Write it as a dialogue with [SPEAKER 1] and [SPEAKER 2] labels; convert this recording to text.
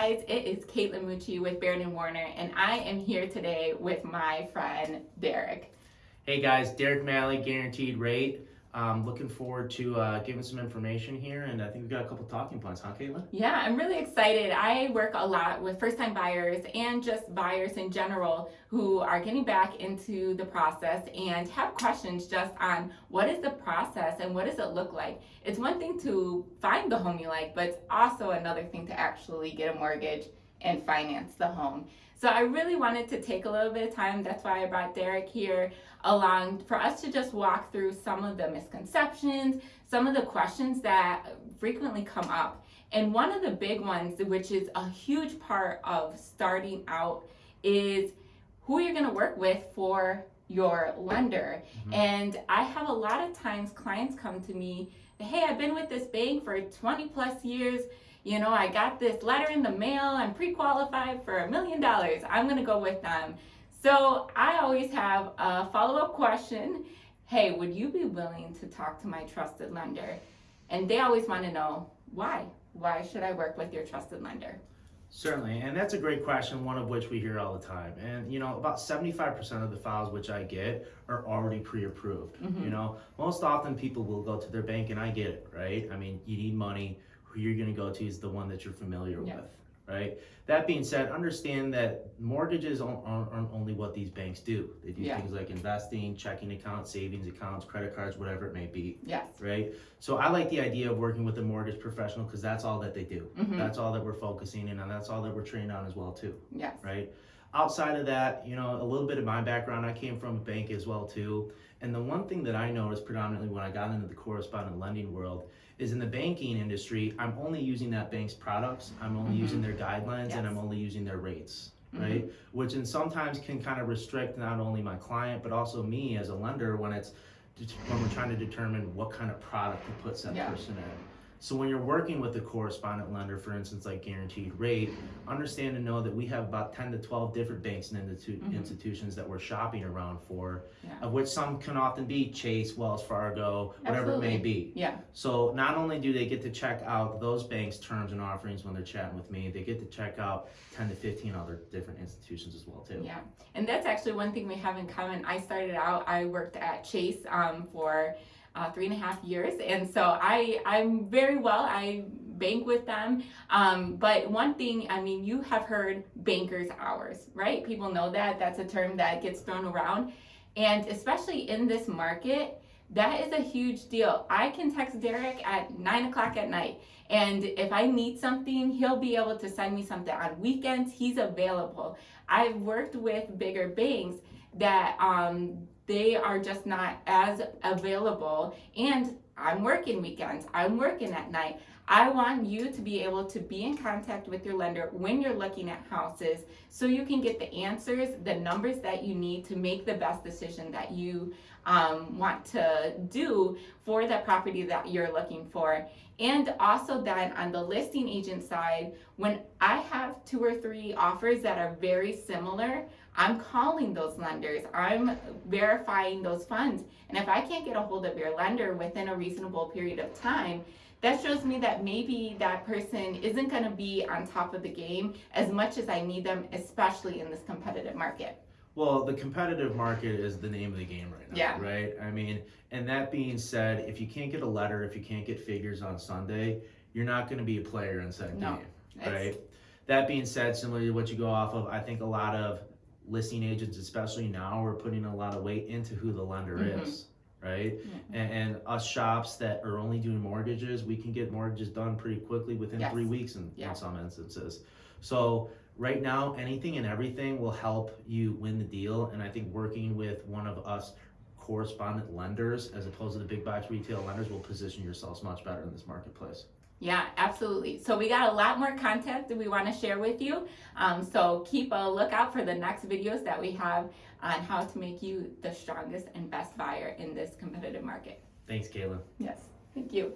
[SPEAKER 1] guys, it is Caitlin Mucci with Baird and Warner, and I am here today with my friend Derek.
[SPEAKER 2] Hey guys, Derek Malley, guaranteed rate. Um, looking forward to uh, giving some information here, and I think we've got a couple talking points, huh, Caitlin?
[SPEAKER 1] Yeah, I'm really excited. I work a lot with first time buyers and just buyers in general who are getting back into the process and have questions just on what is the process and what does it look like. It's one thing to find the home you like, but it's also another thing to actually get a mortgage and finance the home. So I really wanted to take a little bit of time. That's why I brought Derek here along for us to just walk through some of the misconceptions, some of the questions that frequently come up. And one of the big ones, which is a huge part of starting out, is who you're going to work with for your lender. Mm-hmm. And I have a lot of times clients come to me, hey, I've been with this bank for 20 plus years you know, I got this letter in the mail, I'm pre-qualified for a million dollars, I'm gonna go with them. So I always have a follow-up question, hey, would you be willing to talk to my trusted lender? And they always wanna know, why? Why should I work with your trusted lender?
[SPEAKER 2] Certainly, and that's a great question, one of which we hear all the time. And you know, about 75% of the files which I get are already pre-approved. Mm-hmm. You know, most often people will go to their bank and I get it, right? I mean, you need money, who you're going to go to is the one that you're familiar with, right? That being said, understand that mortgages aren't, aren't only what these banks do. They do yeah. things like investing, checking accounts, savings accounts, credit cards, whatever it may be.
[SPEAKER 1] Yes.
[SPEAKER 2] Right? So I like the idea of working with a mortgage professional because that's all that they do. Mm-hmm. That's all that we're focusing in on. That's all that we're trained on as well too.
[SPEAKER 1] Yes.
[SPEAKER 2] Right? Outside of that, you know, a little bit of my background, I came from a bank as well too. And the one thing that I noticed predominantly when I got into the correspondent lending world is in the banking industry, I'm only using that bank's products, I'm only mm-hmm. using their guidelines, yes. and I'm only using their rates. Mm-hmm. Right, which in sometimes can kind of restrict not only my client but also me as a lender when it's when we're trying to determine what kind of product to put that yeah. person in. So when you're working with a correspondent lender, for instance, like Guaranteed Rate, understand and know that we have about 10 to 12 different banks and institu- mm-hmm. institutions that we're shopping around for, yeah. of which some can often be Chase, Wells Fargo, whatever Absolutely. it may be.
[SPEAKER 1] Yeah.
[SPEAKER 2] So not only do they get to check out those banks' terms and offerings when they're chatting with me, they get to check out 10 to 15 other different institutions as well too.
[SPEAKER 1] Yeah, and that's actually one thing we have in common. I started out, I worked at Chase um, for uh, three and a half years. And so I, I'm very well, I bank with them. Um, but one thing, I mean, you have heard banker's hours, right? People know that. That's a term that gets thrown around. And especially in this market, that is a huge deal. I can text Derek at nine o'clock at night. And if I need something, he'll be able to send me something on weekends. He's available. I've worked with bigger banks that um, they are just not as available. And I'm working weekends, I'm working at night. I want you to be able to be in contact with your lender when you're looking at houses so you can get the answers, the numbers that you need to make the best decision that you um, want to do for the property that you're looking for. And also then on the listing agent side, when I have two or three offers that are very similar, I'm calling those lenders. I'm verifying those funds. And if I can't get a hold of your lender within a reasonable period of time, that shows me that maybe that person isn't going to be on top of the game as much as I need them, especially in this competitive market.
[SPEAKER 2] Well, the competitive market is the name of the game right now,
[SPEAKER 1] yeah.
[SPEAKER 2] right? I mean, and that being said, if you can't get a letter, if you can't get figures on Sunday, you're not going to be a player in that no, game, right? That being said, similar to what you go off of, I think a lot of listing agents, especially now, are putting a lot of weight into who the lender mm-hmm. is, right? Mm-hmm. And, and, us shops that are only doing mortgages, we can get mortgages done pretty quickly within yes. three weeks in, yeah. in some instances. So right now, anything and everything will help you win the deal. And I think working with one of us correspondent lenders as opposed to the big box retail lenders will position yourselves much better in this marketplace.
[SPEAKER 1] Yeah, absolutely. So we got a lot more content that we want to share with you. Um, so keep a lookout for the next videos that we have on how to make you the strongest and best buyer in this competitive market.
[SPEAKER 2] Thanks, Kayla.
[SPEAKER 1] Yes, thank you.